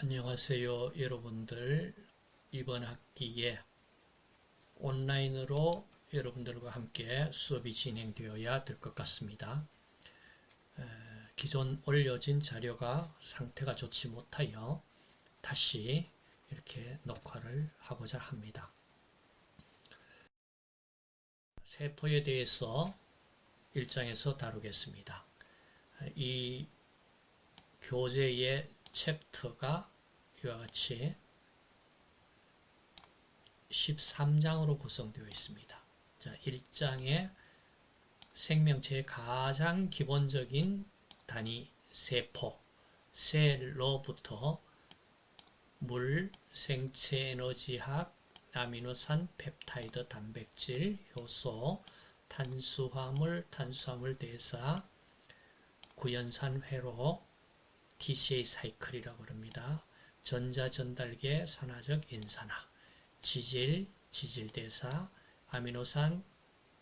안녕하세요 여러분들. 이번 학기에 온라인으로 여러분들과 함께 수업이 진행되어야 될 것 같습니다. 기존 올려진 자료가 상태가 좋지 못하여 다시 이렇게 녹화를 하고자 합니다. 세포에 대해서 일장에서 다루겠습니다. 이 교재의 chapter가 이와 같이 13장으로 구성되어 있습니다. 자, 1장에 생명체의 가장 기본적인 단위 세포, cell로부터 물, 생체 에너지학, 아미노산, 펩타이드, 단백질, 효소, 탄수화물, 탄수화물 대사, 구연산 회로, TCA 사이클이라고 합니다. 전자전달계 산화적 인산화, 지질, 지질대사, 아미노산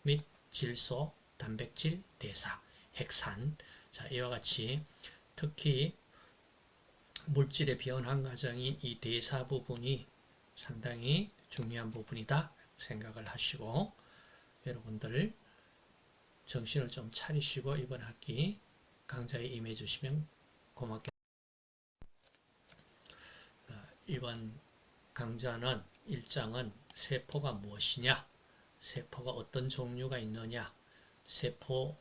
및 질소, 단백질 대사, 핵산 자 이와 같이 특히 물질의 변환 과정인 이 대사 부분이 상당히 중요한 부분이다 생각을 하시고 여러분들 정신을 좀 차리시고 이번 학기 강좌에 임해 주시면 고맙겠습니다. 이번 강좌는 일장은 세포가 무엇이냐, 세포가 어떤 종류가 있느냐, 세포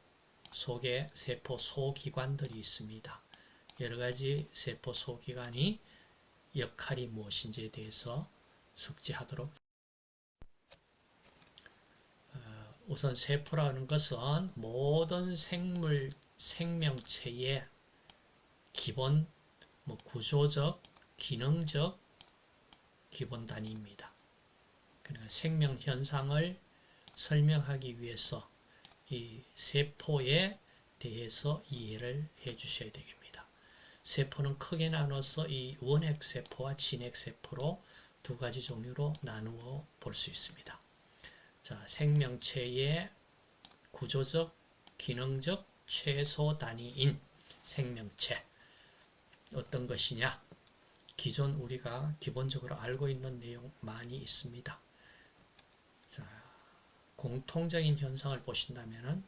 속에 세포 소기관들이 있습니다. 여러가지 세포 소기관이 역할이 무엇인지에 대해서 숙지하도록 어, 우선 세포라는 것은 모든 생물, 생명체의 기본 뭐 구조적, 기능적 기본 단위입니다. 그러니까 생명 현상을 설명하기 위해서 이 세포에 대해서 이해를 해 주셔야 되겠습니다. 세포는 크게 나눠서 이 원핵세포와 진핵세포로 두 가지 종류로 나누어 볼 수 있습니다. 자, 생명체의 구조적, 기능적 최소 단위인 생명체 어떤 것이냐 기존 우리가 기본적으로 알고 있는 내용 많이 있습니다. 자, 공통적인 현상을 보신다면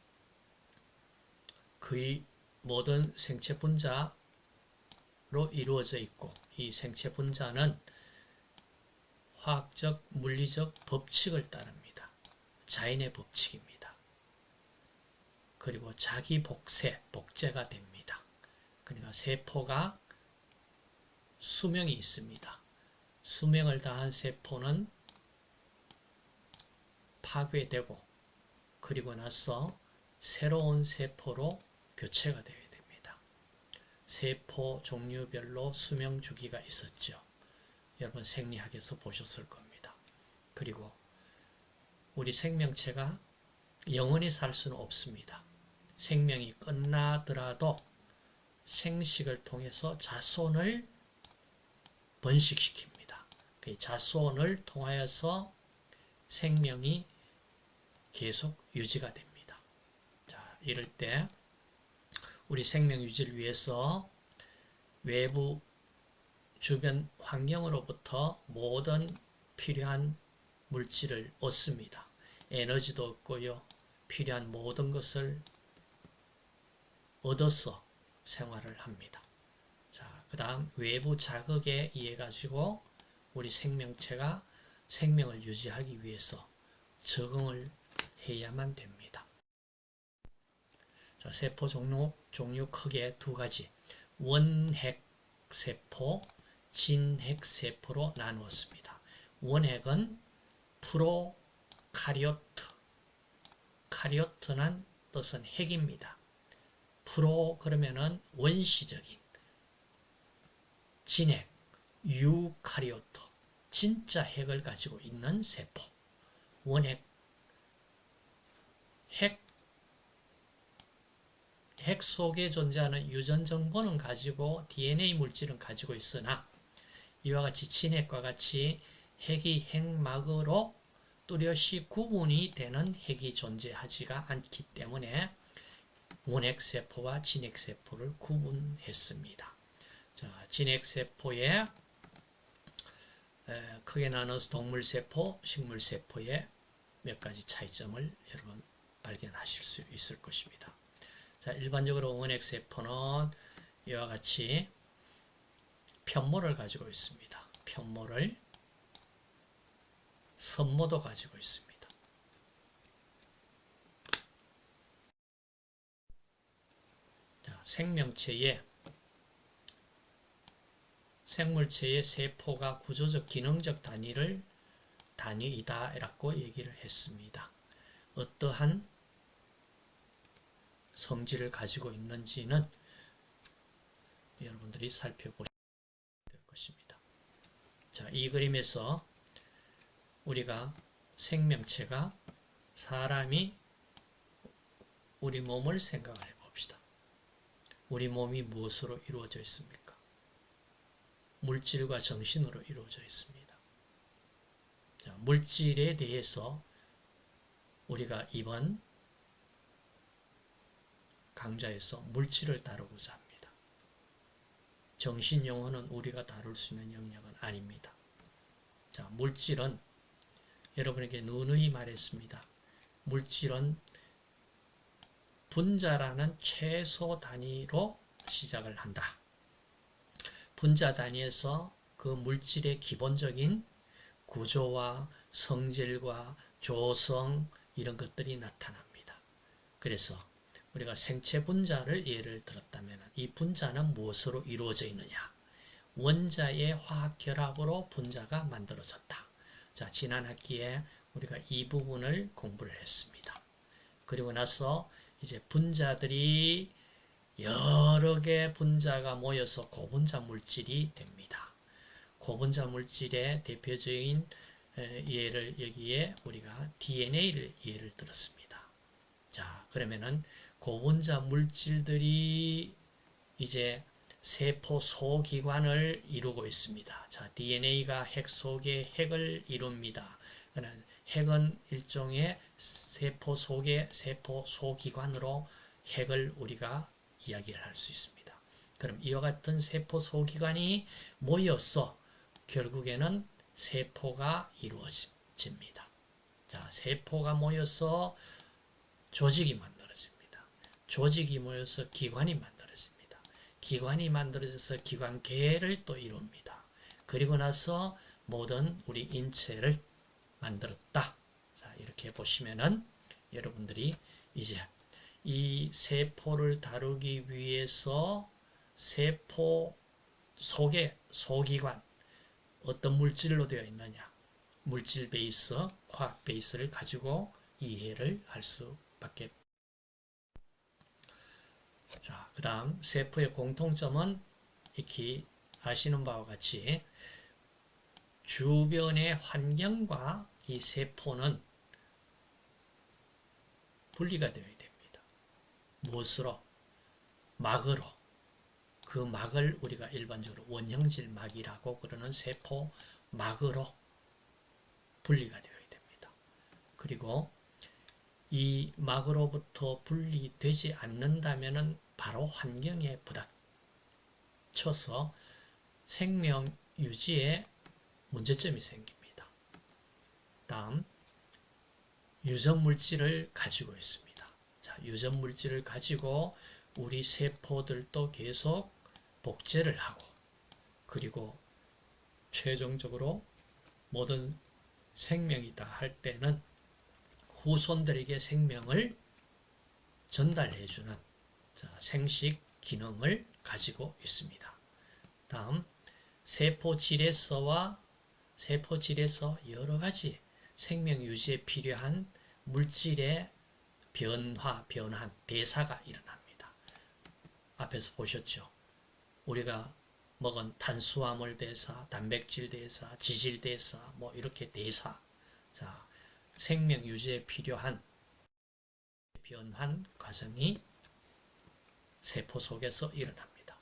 거의 모든 생체 분자로 이루어져 있고 이 생체 분자는 화학적, 물리적 법칙을 따릅니다. 자연의 법칙입니다. 그리고 자기 복세, 복제가 됩니다. 그러니까 세포가 수명이 있습니다. 수명을 다한 세포는 파괴되고 그리고 나서 새로운 세포로 교체가 되어야 됩니다. 세포 종류별로 수명 주기가 있었죠. 여러분 생리학에서 보셨을 겁니다. 그리고 우리 생명체가 영원히 살 수는 없습니다. 생명이 끝나더라도 생식을 통해서 자손을 번식시킵니다. 그 자손을 통하여서 생명이 계속 유지가 됩니다. 자, 이럴 때 우리 생명 유지를 위해서 외부 주변 환경으로부터 모든 필요한 물질을 얻습니다. 에너지도 얻고요. 필요한 모든 것을 얻어서 생활을 합니다. 그 다음 외부 자극에 의해 가지고 우리 생명체가 생명을 유지하기 위해서 적응을 해야만 됩니다. 자, 세포 종류, 종류 크게 두 가지 원핵세포, 진핵세포로 나누었습니다. 원핵은 prokaryote karyote는 뜻은 핵입니다. 프로 그러면은 원시적인 진핵, eukaryote, 진짜 핵을 가지고 있는 세포, 원핵, 핵, 핵 속에 존재하는 유전 정보는 가지고 DNA 물질은 가지고 있으나 이와 같이 진핵과 같이 핵이 핵막으로 뚜렷이 구분이 되는 핵이 존재하지가 않기 때문에 원핵세포와 진핵세포를 구분했습니다. 자, 진핵세포의 에, 크게 나눠서 동물세포, 식물세포의 몇 가지 차이점을 여러분 발견하실 수 있을 것입니다. 자, 일반적으로 원핵세포는 이와 같이 편모를 가지고 있습니다. 편모를 선모도 가지고 있습니다. 자, 생명체의 생물체의 세포가 구조적 기능적 단위를 단위이다 라고 얘기를 했습니다. 어떠한 성질을 가지고 있는지는 여러분들이 살펴보셔야 될 것입니다. 자, 이 그림에서 우리가 생명체가 사람이 우리 몸을 생각해 봅시다. 우리 몸이 무엇으로 이루어져 있습니까? 물질과 정신으로 이루어져 있습니다. 자, 물질에 대해서 우리가 이번 강좌에서 물질을 다루고자 합니다. 정신 영혼은 우리가 다룰 수 있는 영역은 아닙니다. 자, 물질은 여러분에게 누누이 말했습니다. 물질은 분자라는 최소 단위로 시작을 한다. 분자 단위에서 그 물질의 기본적인 구조와 성질과 조성 이런 것들이 나타납니다. 그래서 우리가 생체 분자를 예를 들었다면 이 분자는 무엇으로 이루어져 있느냐? 원자의 화학 결합으로 분자가 만들어졌다. 자, 지난 학기에 우리가 이 부분을 공부를 했습니다. 그리고 나서 이제 분자들이 여러 개 분자가 모여서 고분자 물질이 됩니다. 고분자 물질의 대표적인 예를 여기에 우리가 DNA를 예를 들었습니다. 자, 그러면은 고분자 물질들이 이제 세포 소기관을 이루고 있습니다. 자, DNA가 핵 속의 핵을 이룹니다. 핵은 일종의 세포 속의 세포 소기관으로 핵을 우리가 이야기를 할 수 있습니다. 그럼 이와 같은 세포 소기관이 모여서 결국에는 세포가 이루어집니다. 자, 세포가 모여서 조직이 만들어집니다. 조직이 모여서 기관이 만들어집니다. 기관이 만들어져서 기관계를 또 이룹니다. 그리고 나서 모든 우리 인체를 만들었다. 자, 이렇게 보시면은 여러분들이 이제 이 세포를 다루기 위해서 세포 속의 소기관 어떤 물질로 되어 있느냐 물질 베이스, 화학 베이스를 가지고 이해를 할 수밖에 자, 그 다음 세포의 공통점은 이렇게 아시는 바와 같이 주변의 환경과 이 세포는 분리가 되어야 됩니다. 무엇으로? 막으로. 그 막을 우리가 일반적으로 원형질 막이라고 그러는 세포 막으로 분리가 되어야 됩니다. 그리고 이 막으로부터 분리되지 않는다면 바로 환경에 부닥쳐서 생명 유지에 문제점이 생깁니다. 다음 유전물질을 가지고 있습니다. 자, 유전 물질을 가지고 우리 세포들도 계속 복제를 하고 그리고 최종적으로 모든 생명이다 할 때는 후손들에게 생명을 전달해주는 생식 기능을 가지고 있습니다. 다음 세포질에서와 세포질에서 여러 가지 생명 유지에 필요한 물질의 변화, 변환, 대사가 일어납니다. 앞에서 보셨죠? 우리가 먹은 탄수화물 대사, 단백질 대사, 지질 대사, 뭐 이렇게 대사. 자, 생명 유지에 필요한 변환 과정이 세포 속에서 일어납니다.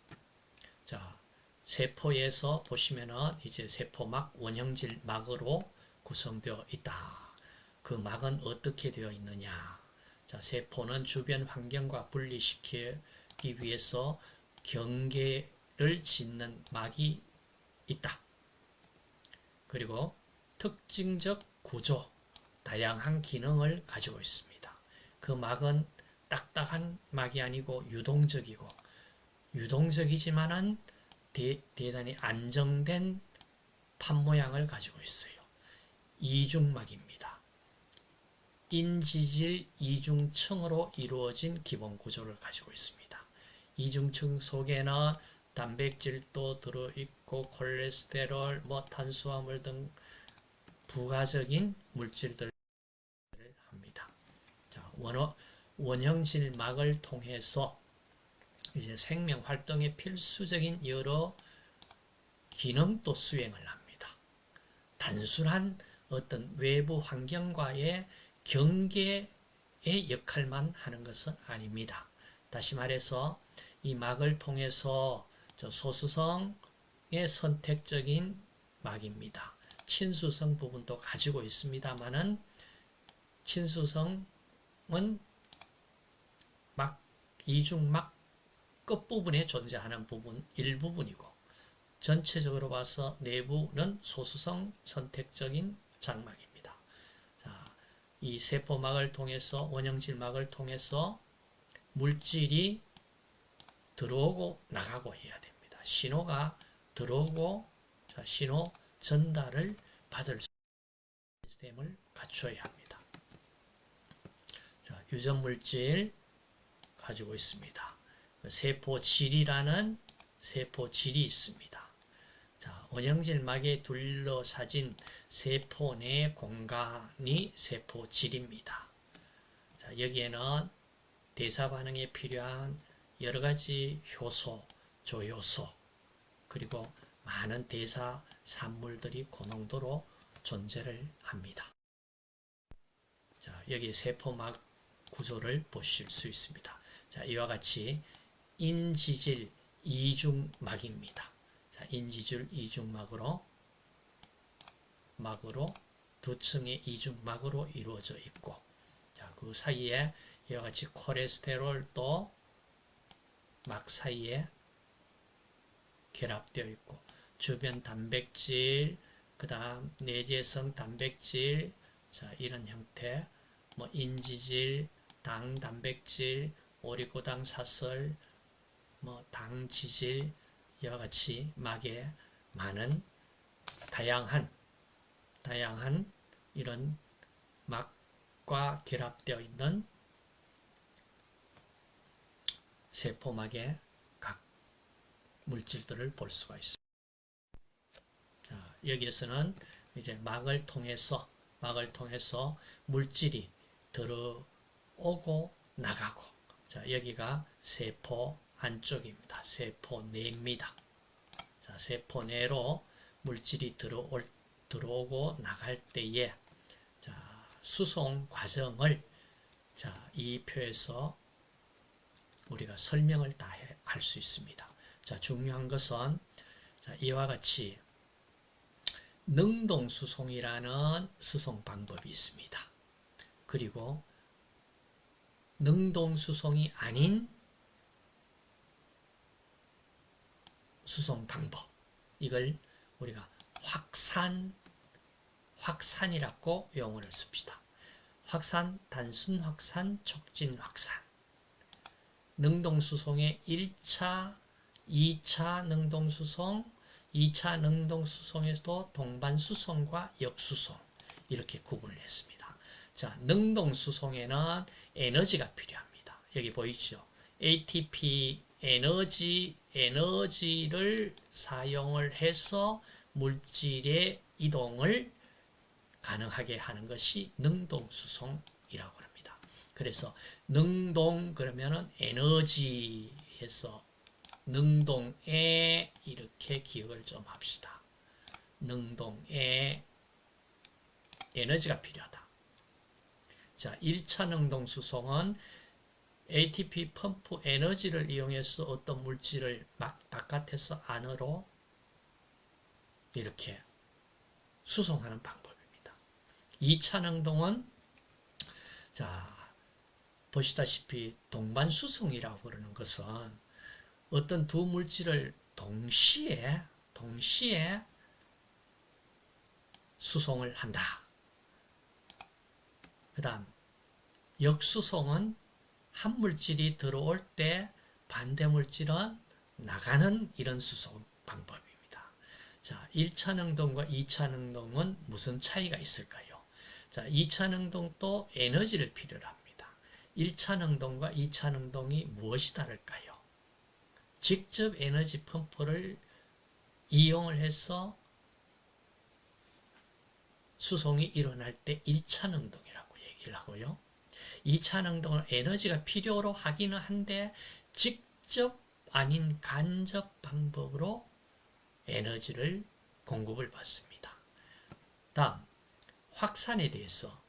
자, 세포에서 보시면은 이제 세포막 원형질 막으로 구성되어 있다. 그 막은 어떻게 되어 있느냐? 자, 세포는 주변 환경과 분리시키기 위해서 경계 물질을 짓는 막이 있다. 그리고 특징적 구조, 다양한 기능을 가지고 있습니다. 그 막은 딱딱한 막이 아니고 유동적이고 유동적이지만은 대, 대단히 안정된 판 모양을 가지고 있어요. 이중막입니다. 인지질 이중층으로 이루어진 기본 구조를 가지고 있습니다. 이중층 속에는 단백질도 들어있고 콜레스테롤, 뭐 탄수화물 등 부가적인 물질들을 합니다. 자, 원, 원형질막을 통해서 이제 생명 활동에 필수적인 여러 기능도 수행을 합니다. 단순한 어떤 외부 환경과의 경계의 역할만 하는 것은 아닙니다. 다시 말해서 이 막을 통해서 소수성의 선택적인 막입니다. 친수성 부분도 가지고 있습니다만은 친수성은 막 이중막 끝부분에 존재하는 부분 일부분이고 전체적으로 봐서 내부는 소수성 선택적인 장막입니다. 자, 이 세포막을 통해서 원형질막을 통해서 물질이 들어오고 나가고 해야 됩니다. 신호가 들어오고 자, 신호 전달을 받을 시스템을 갖춰야 합니다. 자, 유전물질 가지고 있습니다. 세포질이라는 세포질이 있습니다. 자, 원형질막에 둘러싸진 세포 내 공간이 세포질입니다. 자, 여기에는 대사 반응에 필요한 여러 가지 효소, 조효소, 그리고 많은 대사 산물들이 고농도로 존재를 합니다. 자, 여기 세포막 구조를 보실 수 있습니다. 자, 이와 같이 인지질 이중막입니다. 자, 인지질 이중막으로 막으로 두 층의 이중막으로 이루어져 있고 자, 그 사이에 이와 같이 콜레스테롤도 막 사이에 결합되어 있고 주변 단백질, 그 다음 내재성 단백질, 자 이런 형태, 뭐 인지질, 당 단백질, 오리고당 사설, 뭐 당지질 이와 같이 막에 많은 다양한 다양한 이런 막과 결합되어 있는 세포막의 각 물질들을 볼 수가 있습니다. 자, 여기에서는 이제 막을 통해서 막을 통해서 물질이 들어오고 나가고 자, 여기가 세포 안쪽입니다. 세포 내입니다. 자, 세포 내로 물질이 들어올, 들어오고 나갈 때에 자, 수송 과정을 자, 이 표에서 우리가 설명을 다 할 수 있습니다. 자, 중요한 것은 자, 이와 같이 능동 수송이라는 수송 방법이 있습니다. 그리고 능동 수송이 아닌 수송 방법 이걸 우리가 확산 확산이라고 용어를 씁시다. 확산, 단순 확산, 촉진 확산 능동수송의 1차, 2차 능동수송, 2차 능동수송에서도 동반수송과 역수송 이렇게 구분을 했습니다. 자, 능동수송에는 에너지가 필요합니다. 여기 보이죠? ATP 에너지, 에너지를 사용을 해서 물질의 이동을 가능하게 하는 것이 능동수송이라고 합니다. 그래서 능동 그러면은 에너지에서 능동에 이렇게 기억을 좀 합시다. 능동에 에너지가 필요하다. 자, 1차 능동 수송은 ATP 펌프 에너지를 이용해서 어떤 물질을 막 바깥에서 안으로 이렇게 수송하는 방법입니다. 2차 능동은 자, 보시다시피 동반수송이라고 그러는 것은 어떤 두 물질을 동시에 동시에 수송을 한다. 그 다음 역수송은 한 물질이 들어올 때 반대 물질은 나가는 이런 수송 방법입니다. 자, 1차 능동과 2차 능동은 무슨 차이가 있을까요? 자, 2차 능동도 에너지를 필요로 합니다. 1차 능동과 2차 능동이 무엇이 다를까요? 직접 에너지 펌프를 이용을 해서 수송이 일어날 때 1차 능동이라고 얘기를 하고요. 2차 능동은 에너지가 필요로 하기는 한데 직접 아닌 간접 방법으로 에너지를 공급을 받습니다. 다음 확산에 대해서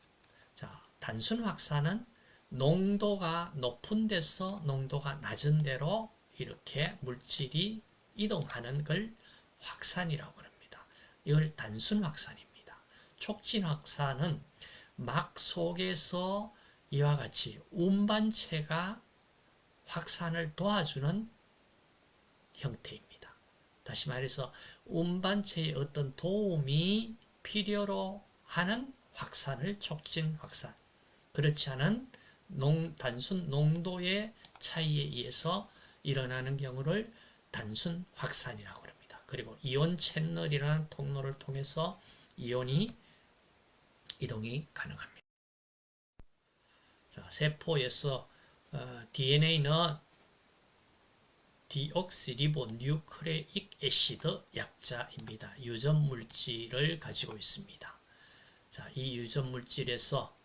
자 단순 확산은 농도가 높은 데서 농도가 낮은 데로 이렇게 물질이 이동하는 걸 확산이라고 합니다. 이걸 단순 확산입니다. 촉진 확산은 막 속에서 이와 같이 운반체가 확산을 도와주는 형태입니다. 다시 말해서 운반체의 어떤 도움이 필요로 하는 확산을 촉진 확산 그렇지 않은 농, 단순 농도의 차이에 의해서 일어나는 경우를 단순 확산이라고 합니다. 그리고 이온 채널이라는 통로를 통해서 이온이 이동이 가능합니다. 자, 세포에서 어, DNA는 deoxyribonucleic acid 약자입니다. 유전 물질을 가지고 있습니다. 자, 이 유전 물질에서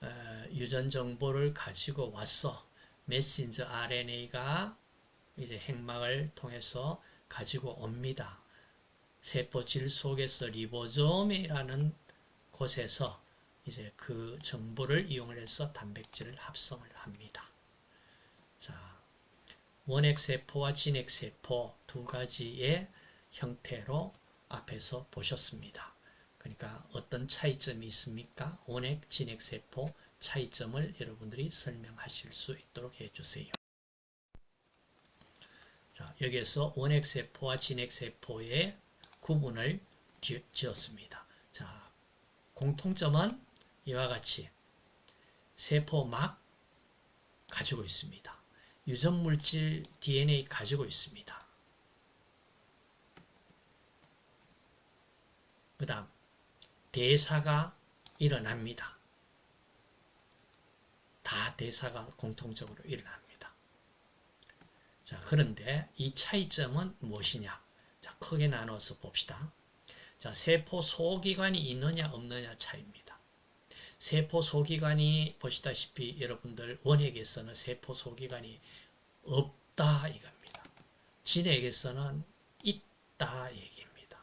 어, 유전 정보를 가지고 와서 messenger RNA가 이제 핵막을 통해서 가지고 옵니다. 세포질 속에서 리보솜이라는 곳에서 이제 그 정보를 이용해서 단백질을 합성을 합니다. 자, 원핵세포와 진핵세포 두 가지의 형태로 앞에서 보셨습니다. 그러니까 어떤 차이점이 있습니까? 원핵, 진핵세포 차이점을 여러분들이 설명하실 수 있도록 해주세요. 자, 여기에서 원핵세포와 진핵세포의 구분을 지었습니다. 자, 공통점은 이와 같이 세포막 가지고 있습니다. 유전물질 DNA 가지고 있습니다. 그 다음 대사가 일어납니다. 다 대사가 공통적으로 일어납니다. 자, 그런데 이 차이점은 무엇이냐? 자, 크게 나눠서 봅시다. 자, 세포 소기관이 있느냐 없느냐 차이입니다. 세포 소기관이 보시다시피 여러분들 원핵에서는 세포 소기관이 없다 이겁니다. 진핵에서는 있다 얘기입니다.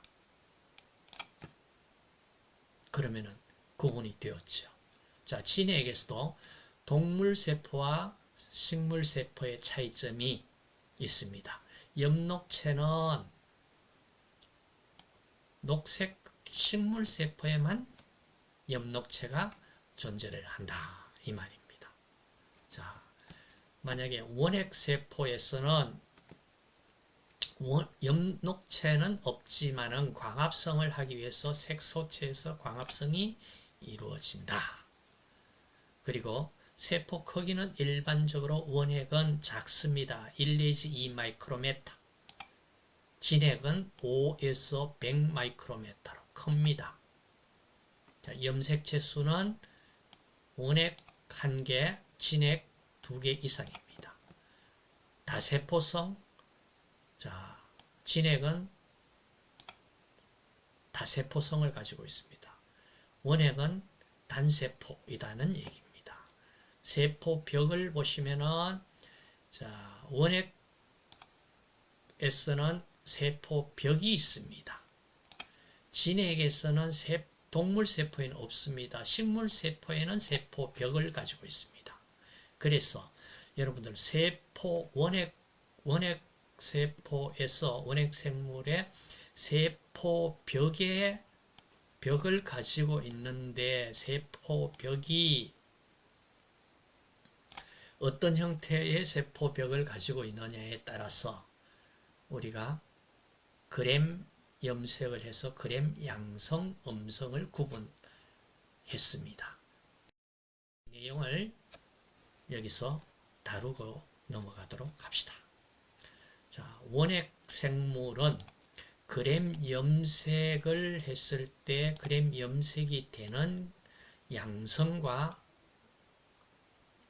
그러면은 구분이 되었죠. 자, 진핵에서도 동물 세포와 식물 세포의 차이점이 있습니다. 엽록체는 녹색 식물 세포에만 엽록체가 존재를 한다. 이 말입니다. 자, 만약에 원핵 세포에서는 엽록체는 없지만은 광합성을 하기 위해서 색소체에서 광합성이 이루어진다. 그리고 세포 크기는 일반적으로 원핵은 작습니다. 1 내지 2 마이크로메타. 진핵은 5에서 100 마이크로메타로 큽니다. 자, 염색체 수는 원핵 1개, 진핵 2개 이상입니다. 다세포성, 자, 진핵은 다세포성을 가지고 있습니다. 원핵은 단세포이라는 얘기입니다. 세포벽을 보시면은 자, 원핵에서는 세포벽이 있습니다. 진핵에서는 세, 동물 세포에는 없습니다. 식물 세포에는 세포벽을 가지고 있습니다. 그래서 여러분들 세포 원핵 원핵 세포에서 원핵 생물의 세포벽에 벽을 가지고 있는데 세포벽이 어떤 형태의 세포벽을 가지고 있느냐에 따라서 우리가 그램 염색을 해서 그램 양성, 음성을 구분했습니다. 내용을 여기서 다루고 넘어가도록 합시다. 자, 원액 생물은 그램 염색을 했을 때 그램 염색이 되는 양성과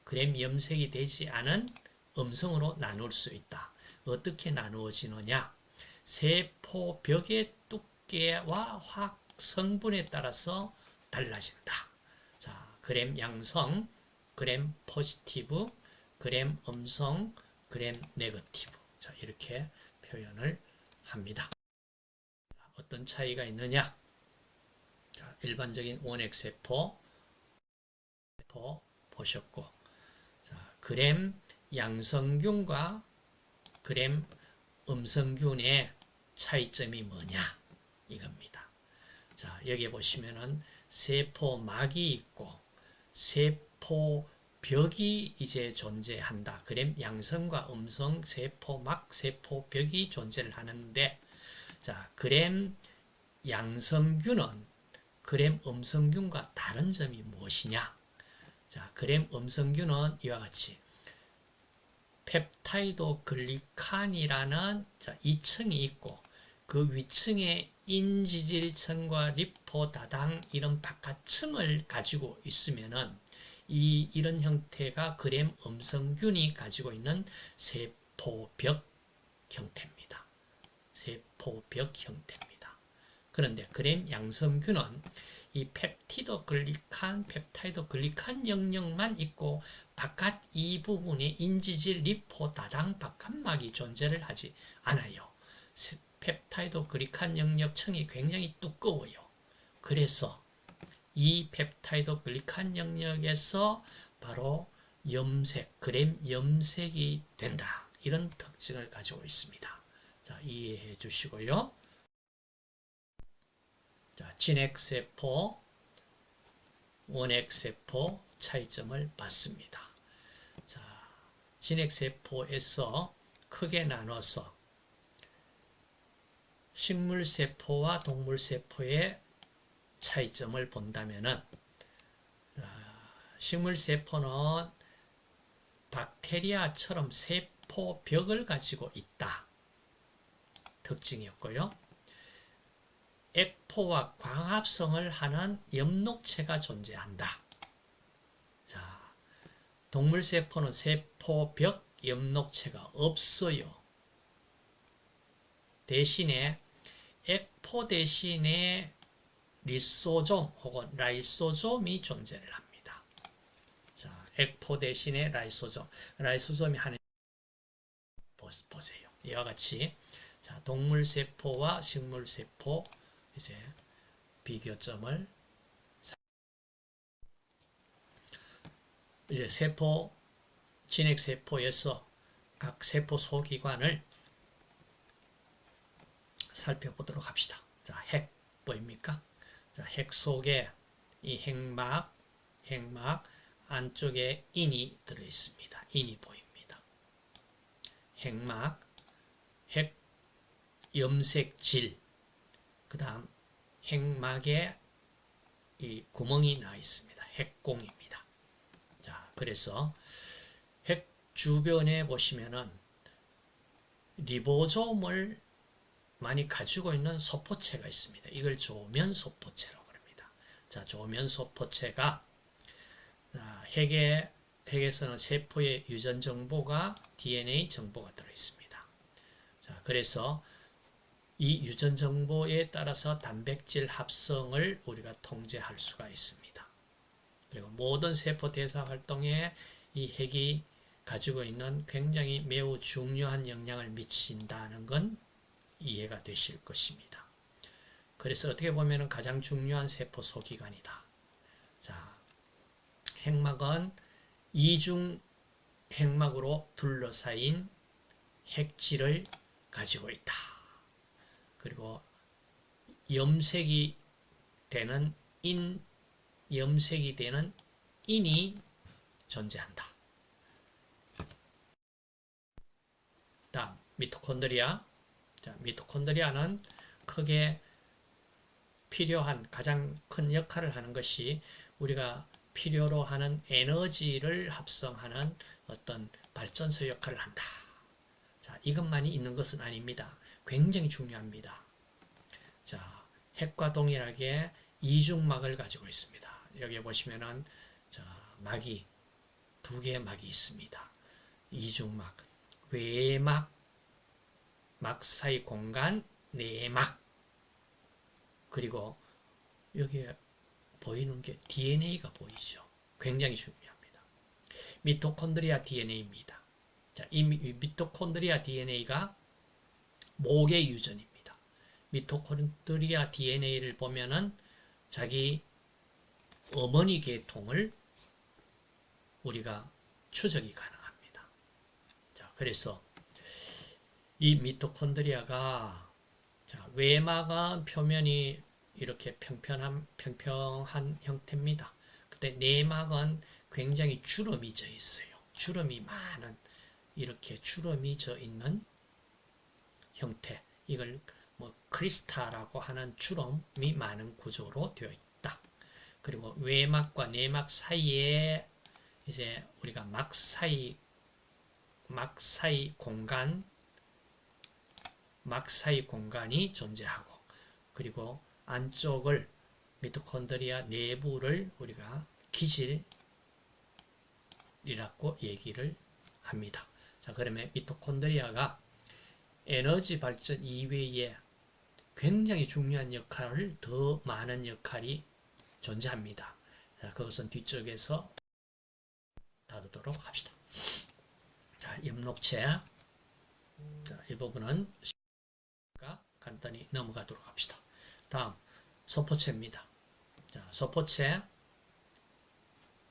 그램 염색이 되지 않은 음성으로 나눌 수 있다. 어떻게 나누어지느냐? 세포벽의 두께와 화학 성분에 따라서 달라진다. 자, 그램 양성, 그램 포지티브, 그램 음성, 그램 네거티브. 자, 이렇게 표현을 합니다. 어떤 차이가 있느냐? 자, 일반적인 원액세포 세포 보셨고, 자, 그램 양성균과 그램 음성균의 차이점이 뭐냐? 이겁니다. 자, 여기 보시면은 세포막이 있고 세포벽이 이제 존재한다. 그램 양성과 음성 세포막, 세포벽이 존재를 하는데 자, 그램 양성균은 그램 음성균과 다른 점이 무엇이냐? 자, 그램 음성균은 이와 같이 peptidoglycan이라는 자, 2층이 있고 그 위층에 인지질층과 리포다당 이런 바깥층을 가지고 있으면은 이 이런 형태가 그램 음성균이 가지고 있는 세포벽 형태입니다. 세포벽 형태입니다. 그런데 그램 양성균은 이 peptidoglycan, peptidoglycan 영역만 있고 바깥 이 부분에 인지질 리포 다당 바깥막이 존재를 하지 않아요. peptidoglycan 영역층이 굉장히 두꺼워요. 그래서 이 펩타이도 글리칸 영역에서 바로 염색, 그램 염색이 된다. 이런 특징을 가지고 있습니다. 자, 이해해 주시고요. 자, 진핵세포, 원핵세포 차이점을 봤습니다. 자, 진핵세포에서 크게 나눠서 식물세포와 동물세포의 차이점을 본다면은 식물세포는 박테리아처럼 세포벽을 가지고 있다. 특징이었고요. 액포와 광합성을 하는 엽록체가 존재한다. 자, 동물세포는 세포벽 엽록체가 없어요. 대신에 액포 대신에 리소좀 혹은 라이소좀이 존재를 합니다. 자, 액포 대신에 라이소좀. 라이소좀이 하는 보세요. 이와 같이 자, 동물세포와 식물세포 이제 비교점을 이제 세포 진핵세포에서 각 세포 소기관을 살펴보도록 합시다. 자, 핵 보입니까? 자, 핵 속에 이 핵막, 핵막 안쪽에 인이 들어 있습니다. 인이 보입니다. 핵막, 핵 염색질, 그 다음 핵막에 이 구멍이 나 있습니다. 핵공입니다. 자, 그래서 핵 주변에 보시면은 리보솜을 많이 가지고 있는 소포체가 있습니다. 이걸 조면 소포체라고 합니다. 자, 조면 소포체가 핵에, 핵에서는 세포의 유전 정보가 DNA 정보가 들어 있습니다. 자, 그래서 이 유전 정보에 따라서 단백질 합성을 우리가 통제할 수가 있습니다. 그리고 모든 세포 대사 활동에 이 핵이 가지고 있는 굉장히 매우 중요한 영향을 미친다는 건 이해가 되실 것입니다. 그래서 어떻게 보면 가장 중요한 세포 소기관이다. 자, 핵막은 이중 핵막으로 둘러싸인 핵질을 가지고 있다. 그리고 염색이 되는 인, 염색이 되는 인이 존재한다. 다음, 미토콘드리아 자, 미토콘드리아는 크게 필요한 가장 큰 역할을 하는 것이 우리가 필요로 하는 에너지를 합성하는 어떤 발전소 역할을 한다. 자, 이것만이 있는 것은 아닙니다. 굉장히 중요합니다. 자, 핵과 동일하게 이중막을 가지고 있습니다. 여기 보시면은 자, 막이 두 개의 막이 있습니다. 이중막, 외막, 막 사이 공간, 내막 그리고 여기에 보이는 게 DNA가 보이죠. 굉장히 중요합니다. 미토콘드리아 DNA입니다. 자, 이 미토콘드리아 DNA가 목의 유전입니다. 미토콘드리아 DNA를 보면은 자기 어머니 계통을 우리가 추적이 가능합니다. 자, 그래서 이 미토콘드리아가 자, 외막은 표면이 이렇게 평평한, 평평한 형태입니다. 근데 내막은 굉장히 주름이 져 있어요. 주름이 많은 이렇게 주름이 져 있는 형태. 이걸 뭐 크리스타라고 하는 주름이 많은 구조로 되어 있다. 그리고 외막과 내막 사이에 이제 우리가 막 사이 막 사이 공간 막 사이 공간이 존재하고 그리고 안쪽을 미토콘드리아 내부를 우리가 기질이라고 얘기를 합니다. 자, 그러면 미토콘드리아가 에너지 발전 이외에 굉장히 중요한 역할을 더 많은 역할이 존재합니다. 자, 그것은 뒤쪽에서 다루도록 합시다. 자, 엽록체. 자, 이 부분은 간단히 넘어가도록 합시다. 다음, 소포체입니다. 자, 소포체.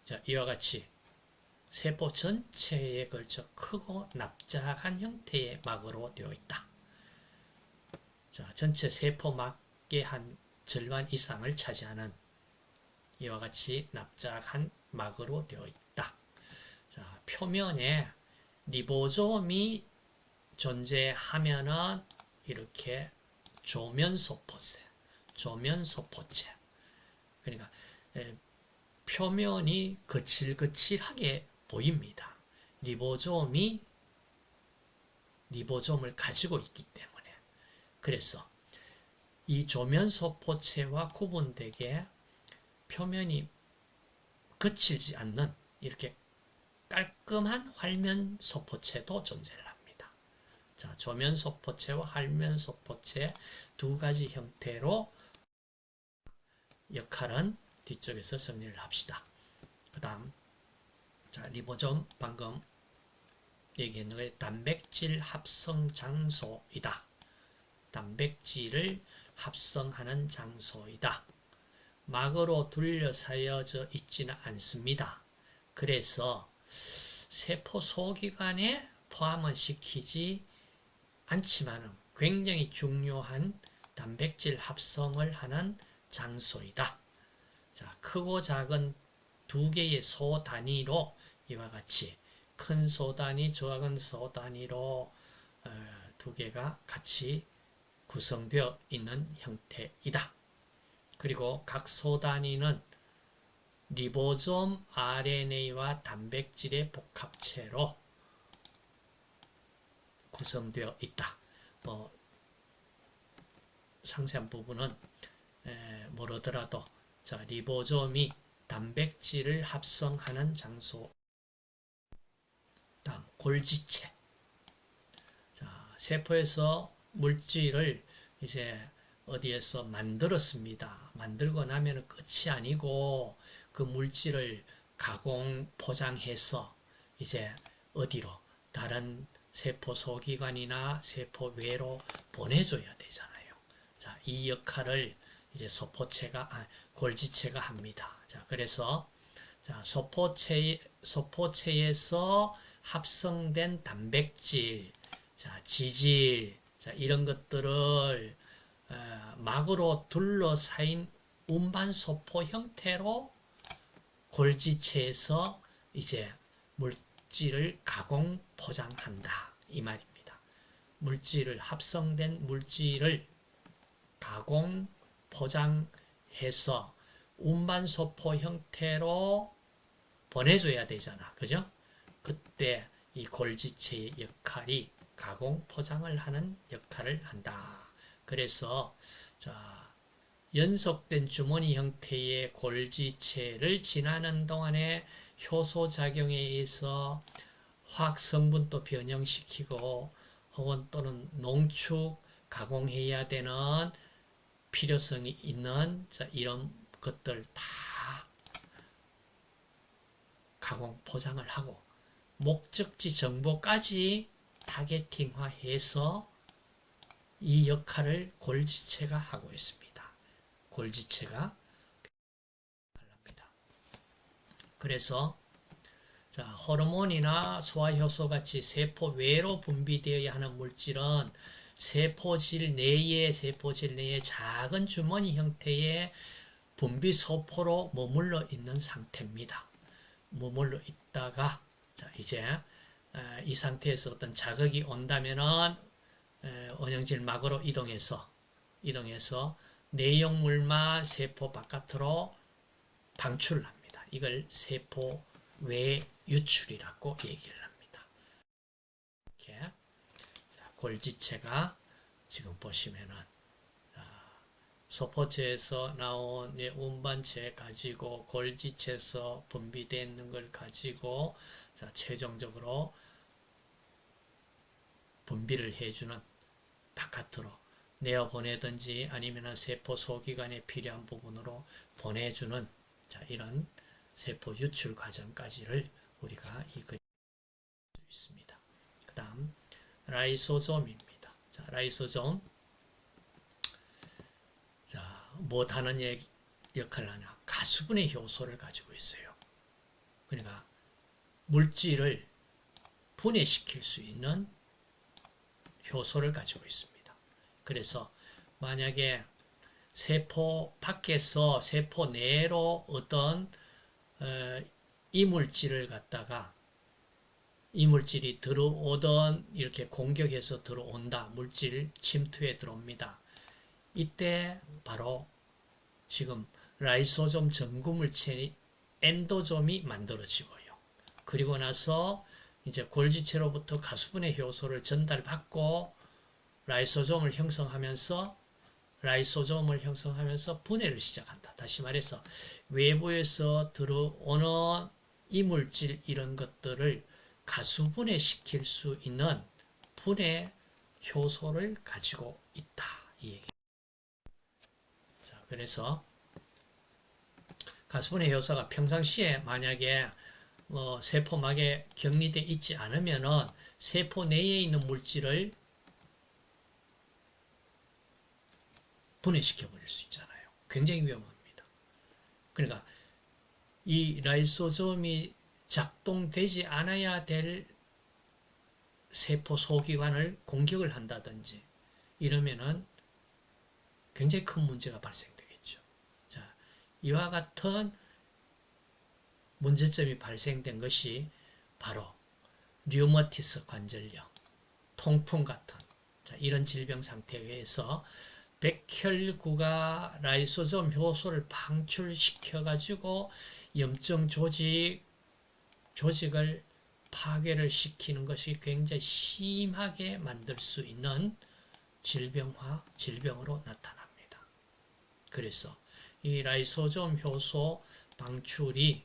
자, 이와 같이 세포 전체에 걸쳐 크고 납작한 형태의 막으로 되어 있다. 자, 전체 세포막의 한 절반 이상을 차지하는 이와 같이 납작한 막으로 되어 있다. 자, 표면에 리보솜이 존재하면은 이렇게 조면 소포체, 조면 소포체. 그러니까 에, 표면이 거칠거칠하게 보입니다. 리보솜이 리보솜을 가지고 있기 때문에. 그래서 이 조면 소포체와 구분되게 표면이 거칠지 않는 이렇게 깔끔한 활면 소포체도 존재를 합니다. 자, 조면 소포체와 활면 소포체 두 가지 형태로 역할은 뒤쪽에서 정리를 합시다. 그 다음 자, 리보좀 방금 얘기했는 게 단백질 합성 장소이다. 단백질을 합성하는 장소이다. 막으로 둘러싸여져 있지는 않습니다. 그래서 세포 소기관에 포함은 시키지 않지만 굉장히 중요한 단백질 합성을 하는 장소이다. 자, 크고 작은 두 개의 소 단위로 이와 같이 큰 소 단위, 작은 소 단위로 어, 두 개가 같이 구성되어 있는 형태이다. 그리고 각 소 단위는 리보솜 RNA와 단백질의 복합체로 구성되어 있다. 뭐 상세한 부분은 모르더라도 자, 리보솜이 단백질을 합성하는 장소 다음 골지체 자, 세포에서 물질을 이제 어디에서 만들었습니다. 만들고 나면 끝이 아니고 그 물질을 가공 포장해서 이제 어디로 다른 세포 소기관이나 세포 외로 보내줘야 되잖아요. 자, 이 역할을 이제 소포체가 아, 골지체가 합니다. 자, 그래서 자, 소포체 소포체에서 합성된 단백질, 자, 지질, 자, 이런 것들을 어, 막으로 둘러싸인 운반소포 형태로 골지체에서 이제 물질을 가공 포장한다 이 말입니다. 물질을 합성된 물질을 가공 포장해서 운반소포 형태로 보내줘야 되잖아. 그죠? 그때 이 골지체의 역할이 가공 포장을 하는 역할을 한다. 그래서 자, 연속된 주머니 형태의 골지체를 지나는 동안에 효소작용에 의해서 화학 성분도 변형시키고 혹은 또는 농축 가공해야 되는 필요성이 있는 자, 이런 것들 다 가공 포장을 하고 목적지 정보까지 타겟팅화해서 이 역할을 골지체가 하고 있습니다. 골지체가 합니다. 그래서 자, 호르몬이나 소화효소 같이 세포 외로 분비되어야 하는 물질은 세포질 내에 세포질 내에 작은 주머니 형태의 분비 소포로 머물러 있는 상태입니다. 머물러 있다가 자, 이제 이 상태에서 어떤 자극이 온다면은 원형질 막으로 이동해서 이동해서 내용물만 세포 바깥으로 방출합니다. 이걸 세포 외 유출이라고 얘기를 합니다. 이렇게 골지체가 지금 보시면은 소포체에서 나온 운반체 가지고 골지체에서 분비되는 걸 가지고 자, 최종적으로 분비를 해주는 바깥으로 내어 보내든지 아니면 세포 소기관에 필요한 부분으로 보내주는 자, 이런 세포 유출 과정까지를 우리가 이끌 수 있습니다. 그 다음 라이소솜입니다. 자, 라이소솜 자, 못하는 역할을 하냐 가수분해 효소를 가지고 있어요. 그러니까 물질을 분해시킬 수 있는 효소를 가지고 있습니다. 그래서 만약에 세포 밖에서 세포 내로 어떤 어, 이물질을 갖다가 이물질이 들어오던 이렇게 공격해서 들어온다. 물질 침투에 들어옵니다. 이때 바로 지금 라이소좀 전구물체 엔도좀이 만들어지고요. 그리고 나서 이제 골지체로부터 가수분해 효소를 전달받고 라이소좀을 형성하면서 라이소좀을 형성하면서 분해를 시작한다. 다시 말해서 외부에서 들어오는 이물질 이런 것들을 가수분해 시킬 수 있는 분해 효소를 가지고 있다. 이 얘기. 자, 그래서 가수분해 효소가 평상시에 만약에 뭐 세포막에 격리돼 있지 않으면은 세포 내에 있는 물질을 분해시켜 버릴 수 있잖아요. 굉장히 위험합니다. 그러니까 이 라이소솜이 작동되지 않아야 될 세포 소기관을 공격을 한다든지 이러면은 굉장히 큰 문제가 발생되겠죠. 자, 이와 같은 문제점이 발생된 것이 바로 류머티스 관절염, 통풍 같은 자, 이런 질병 상태에 의해서 백혈구가 라이소솜 효소를 방출시켜 가지고 염증 조직 조직을 파괴를 시키는 것이 굉장히 심하게 만들 수 있는 질병화 질병으로 나타납니다. 그래서 이 라이소솜 효소 방출이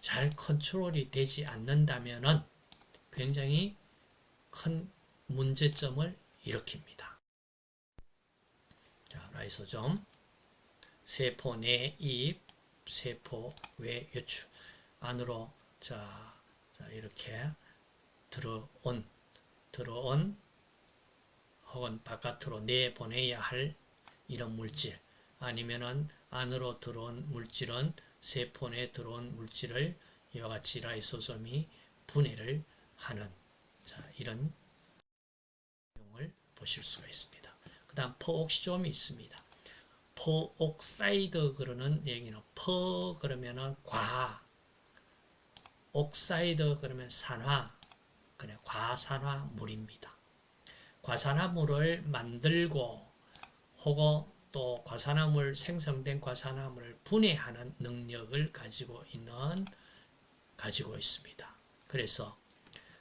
잘 컨트롤이 되지 않는다면 굉장히 큰 문제점을 일으킵니다. 자, 라이소좀 세포 내 입, 세포 외 유출 안으로 자, 자 이렇게 들어온 들어온 혹은 바깥으로 내보내야 할 이런 물질. 아니면은 안으로 들어온 물질은 세포 내에 들어온 물질을 이와 같이 lysosome이 분해를 하는 자, 이런 내용을 보실 수가 있습니다. 그 다음 peroxisome이 있습니다. peroxide 그러는 얘기는 per 그러면은 과 oxide 그러면 산화 그래 과산화물입니다. 과산화물을 만들고 혹은 또 과산화물 생성된 과산화물을 분해하는 능력을 가지고 있는 가지고 있습니다. 그래서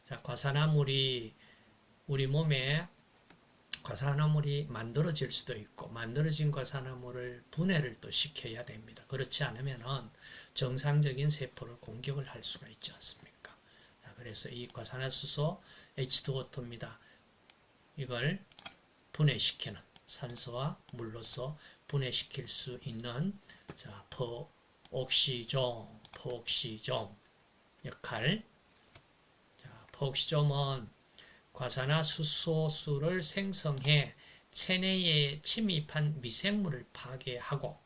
자, 과산화물이 우리 몸에 과산화물이 만들어질 수도 있고 만들어진 과산화물을 분해를 또 시켜야 됩니다. 그렇지 않으면 정상적인 세포를 공격을 할 수가 있지 않습니까? 자, 그래서 이 과산화수소 H2O2입니다. 이걸 분해시키는 산소와 물로서 분해시킬 수 있는 자, 포옥시존, 포옥시존 역할. 자, 포옥시존은 과산화수소수를 생성해 체내에 침입한 미생물을 파괴하고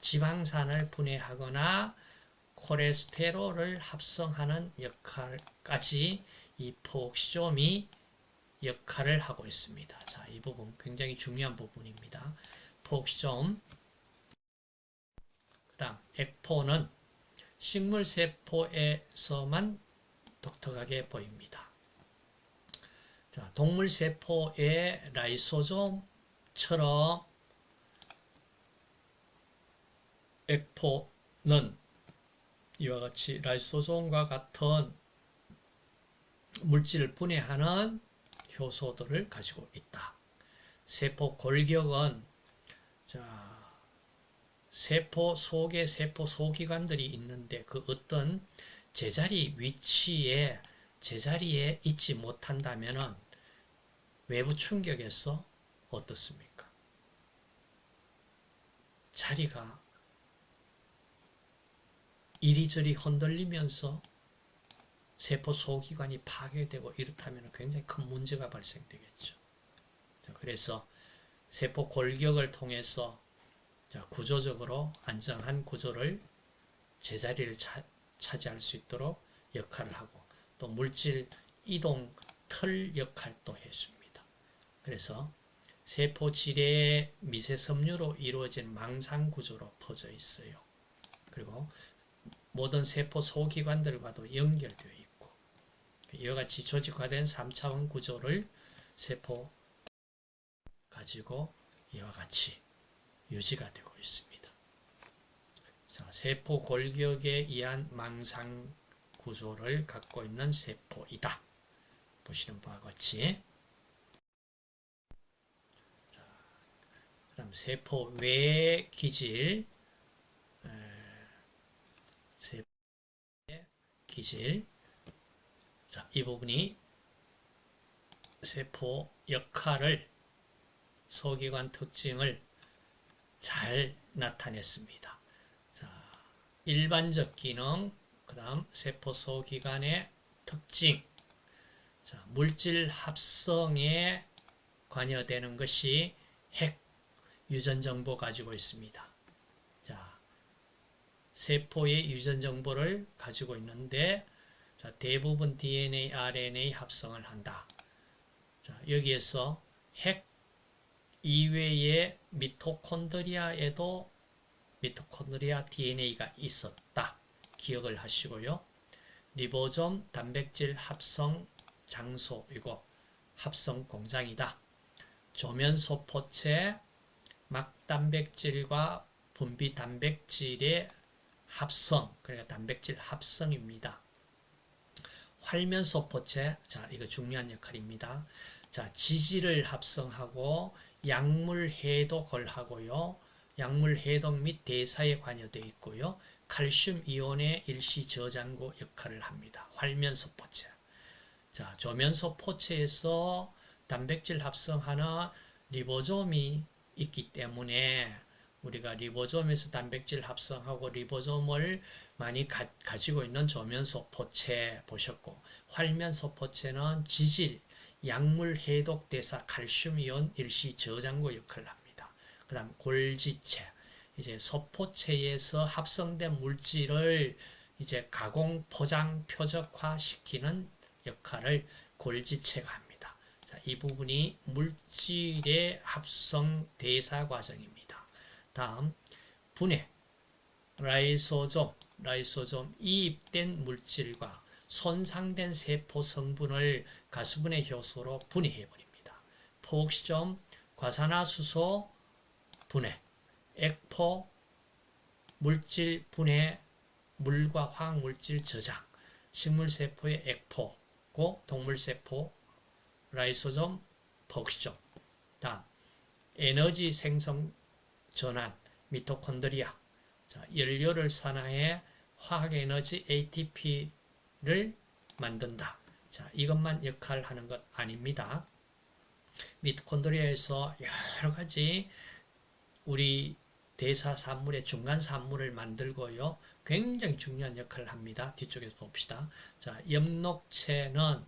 지방산을 분해하거나 콜레스테롤을 합성하는 역할까지 이 포옥시좀이 역할을 하고 있습니다. 자, 이 부분 굉장히 중요한 부분입니다. 포옥시좀 그 다음 액포는 식물세포에서만 독특하게 보입니다. 자, 동물세포의 라이소솜처럼 액포는 이와 같이 라이소솜과 같은 물질을 분해하는 효소들을 가지고 있다. 세포 골격은 자, 세포 속에 세포 소기관들이 있는데 그 어떤 제자리 위치에 제자리에 있지 못한다면 외부 충격에서 어떻습니까? 자리가 이리저리 흔들리면서 세포 소기관이 파괴되고 이렇다면 굉장히 큰 문제가 발생되겠죠. 그래서 세포 골격을 통해서 구조적으로 안정한 구조를 제자리를 차, 차지할 수 있도록 역할을 하고 또 물질 이동 틀 역할도 해줍니다. 그래서 세포 지뢰의 미세 섬유로 이루어진 망상 구조로 퍼져 있어요. 그리고 모든 세포 소기관들과도 연결되어 이와 같이 조직화된 3차원 구조를 세포 가지고 이와 같이 유지가 되고 있습니다. 자, 세포 골격에 의한 망상 구조를 갖고 있는 세포이다. 보시는 바와 같이 자, 그럼 세포 외 기질 세포 기질 자, 이 부분이 세포 역할을 소기관 특징을 잘 나타냈습니다. 자, 일반적 기능 그 다음 세포 소 기관의 특징 자, 물질 합성에 관여되는 것이 핵 유전 정보 가지고 있습니다. 자, 세포의 유전 정보를 가지고 있는데 자, 대부분 DNA, RNA 합성을 한다. 자, 여기에서 핵 이외의 미토콘드리아에도 미토콘드리아 DNA가 있었다. 기억을 하시고요. 리보솜 단백질 합성 장소이고 합성 공장이다. 조면소포체 막단백질과 분비 단백질의 합성, 그러니까 단백질 합성입니다. 활면 소포체, 자, 이거 중요한 역할입니다. 자, 지질을 합성하고 약물 해독을 하고요. 약물 해독 및 대사에 관여되어 있고요. 칼슘 이온의 일시 저장고 역할을 합니다. 활면 소 포체. 자, 조면 소 포체에서 단백질 합성하나 리보솜이 있기 때문에 우리가 리보솜에서 단백질 합성하고 리보솜을 많이 가, 지고 있는 조면소 포체 보셨고 활면 소 포체는 지질, 약물 해독 대사 칼슘 이온 일시 저장고 역할을 합니다. 그 다음 골지체 이제 소포체에서 합성된 물질을 이제 가공, 포장, 표적화 시키는 역할을 골지체가 합니다. 자, 이 부분이 물질의 합성 대사 과정입니다. 다음 분해, 라이소솜, 라이소솜 이입된 물질과 손상된 세포 성분을 가수분해 효소로 분해해 버립니다. 포옥시점, 과산화수소 분해, 액포, 물질 분해, 물과 화학물질 저장, 식물세포의 액포고 동물세포, 라이소점, 포옥시점. 다음, 에너지 생성 전환, 미토콘드리아. 자, 연료를 산화해 화학에너지 ATP를 만든다. 자, 이것만 역할하는 것 아닙니다. 미토콘드리아에서 여러 가지 우리 대사 산물의 중간 산물을 만들고요. 굉장히 중요한 역할을 합니다. 뒤쪽에서 봅시다. 자, 엽록체는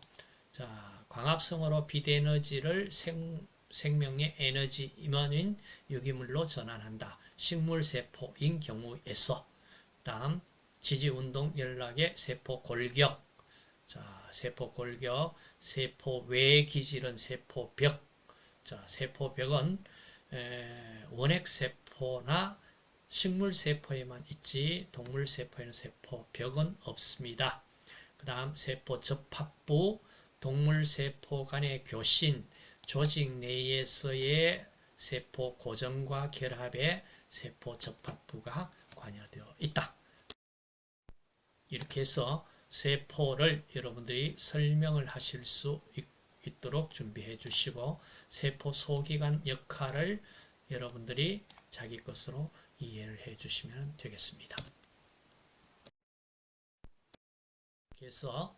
자, 광합성으로 비대에너지를 생, 생명의 에너지 임원인 유기물로 전환한다. 식물세포인 경우에서 다음 지지운동 연락의 세포 골격 자, 세포 골격, 세포 외 기질은 세포벽 자, 세포벽은 에, 원핵세포나 식물세포에만 있지 동물세포에는 세포벽은 없습니다. 그 다음 세포 접합부, 동물세포 간의 교신, 조직 내에서의 세포 고정과 결합에 세포 접합부가 관여되어 있다. 이렇게 해서 세포를 여러분들이 설명을 하실 수 있도록 준비해 주시고 세포 소기관 역할을 여러분들이 자기 것으로 이해를 해 주시면 되겠습니다. 그래서